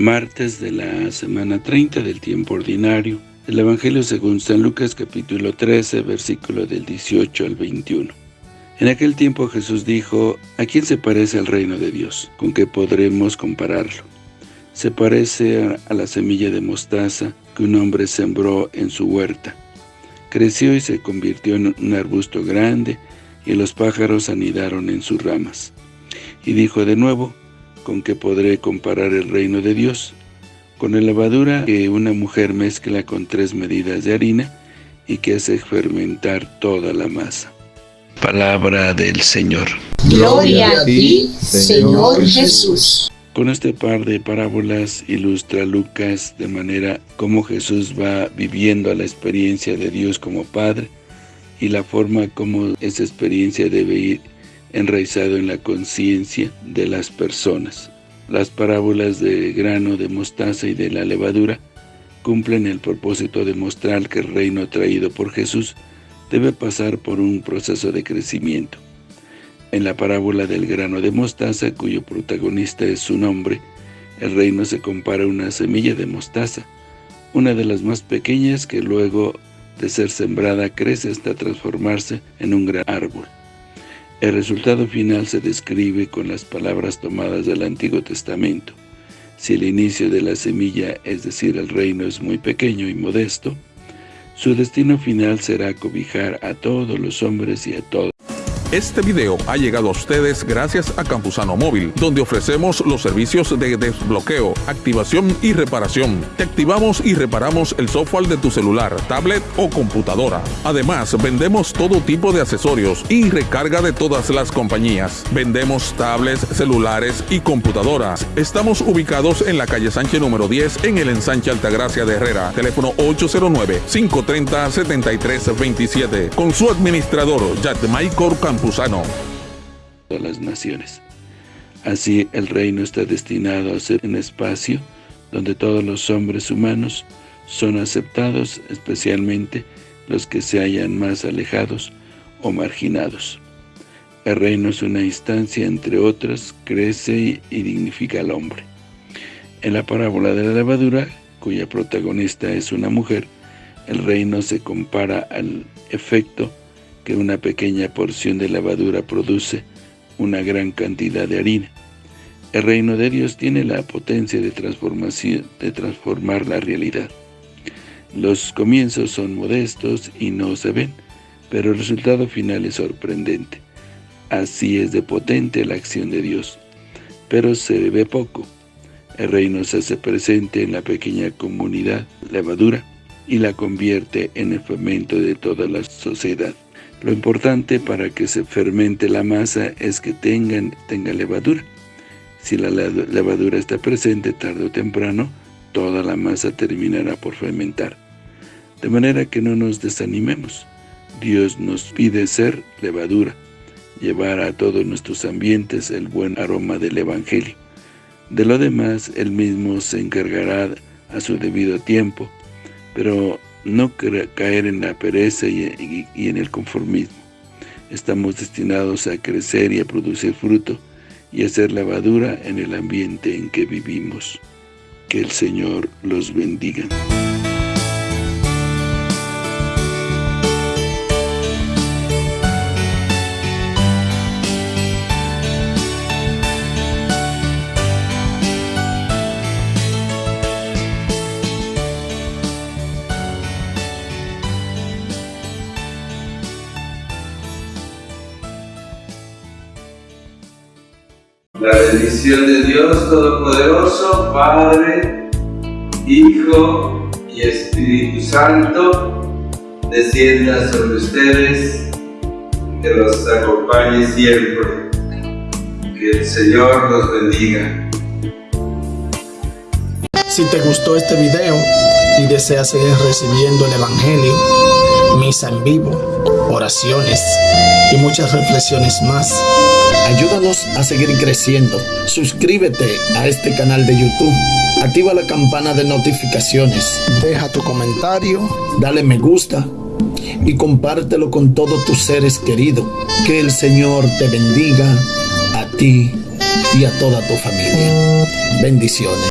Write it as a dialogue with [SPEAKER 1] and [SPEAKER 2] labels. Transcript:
[SPEAKER 1] martes de la semana 30 del tiempo ordinario, el Evangelio según San Lucas capítulo 13, versículo del 18 al 21. En aquel tiempo Jesús dijo, ¿a quién se parece el reino de Dios? ¿Con qué podremos compararlo? Se parece a la semilla de mostaza que un hombre sembró en su huerta. Creció y se convirtió en un arbusto grande, y los pájaros anidaron en sus ramas. Y dijo de nuevo, ¿con qué podré comparar el reino de Dios? Con la levadura que una mujer mezcla con tres medidas de harina y que hace fermentar toda la masa. Palabra del Señor.
[SPEAKER 2] Gloria a ti, Señor Jesús.
[SPEAKER 1] Con este par de parábolas ilustra Lucas de manera como Jesús va viviendo la experiencia de Dios como Padre y la forma como esa experiencia debe ir enraizado en la conciencia de las personas. Las parábolas de grano de mostaza y de la levadura cumplen el propósito de mostrar que el reino traído por Jesús debe pasar por un proceso de crecimiento. En la parábola del grano de mostaza, cuyo protagonista es su nombre, el reino se compara a una semilla de mostaza, una de las más pequeñas que luego de ser sembrada crece hasta transformarse en un gran árbol. El resultado final se describe con las palabras tomadas del Antiguo Testamento. Si el inicio de la semilla, es decir, el reino, es muy pequeño y modesto, su destino final será cobijar a todos los hombres y a todos
[SPEAKER 3] este video ha llegado a ustedes gracias a Campusano Móvil, donde ofrecemos los servicios de desbloqueo, activación y reparación. Te activamos y reparamos el software de tu celular, tablet o computadora. Además, vendemos todo tipo de accesorios y recarga de todas las compañías. Vendemos tablets, celulares y computadoras. Estamos ubicados en la calle Sánchez número 10 en el ensanche Altagracia de Herrera. Teléfono 809-530-7327. Con su administrador, Michael Campusano
[SPEAKER 1] de las naciones. Así el reino está destinado a ser un espacio donde todos los hombres humanos son aceptados, especialmente los que se hallan más alejados o marginados. El reino es una instancia, entre otras, crece y dignifica al hombre. En la parábola de la levadura, cuya protagonista es una mujer, el reino se compara al efecto que una pequeña porción de levadura produce una gran cantidad de harina. El reino de Dios tiene la potencia de, transformación, de transformar la realidad. Los comienzos son modestos y no se ven, pero el resultado final es sorprendente. Así es de potente la acción de Dios, pero se ve poco. El reino se hace presente en la pequeña comunidad levadura y la convierte en el fermento de toda la sociedad. Lo importante para que se fermente la masa es que tengan, tenga levadura. Si la levadura está presente tarde o temprano, toda la masa terminará por fermentar. De manera que no nos desanimemos. Dios nos pide ser levadura, llevar a todos nuestros ambientes el buen aroma del Evangelio. De lo demás, Él mismo se encargará a su debido tiempo, pero no caer en la pereza y, en el conformismo. Estamos destinados a crecer y a producir fruto y a ser lavadura en el ambiente en que vivimos. Que el Señor los bendiga.
[SPEAKER 4] La bendición de Dios Todopoderoso, Padre, Hijo y Espíritu Santo, descienda sobre ustedes, que los acompañe siempre. Que el Señor los bendiga.
[SPEAKER 5] Si te gustó este video y deseas seguir recibiendo el Evangelio, misa en vivo, oraciones y muchas reflexiones más, Ayúdanos a seguir creciendo. Suscríbete a este canal de YouTube. Activa la campana de notificaciones. Deja tu comentario. Dale me gusta. Y compártelo con todos tus seres queridos. Que el Señor te bendiga a ti y a toda tu familia. Bendiciones.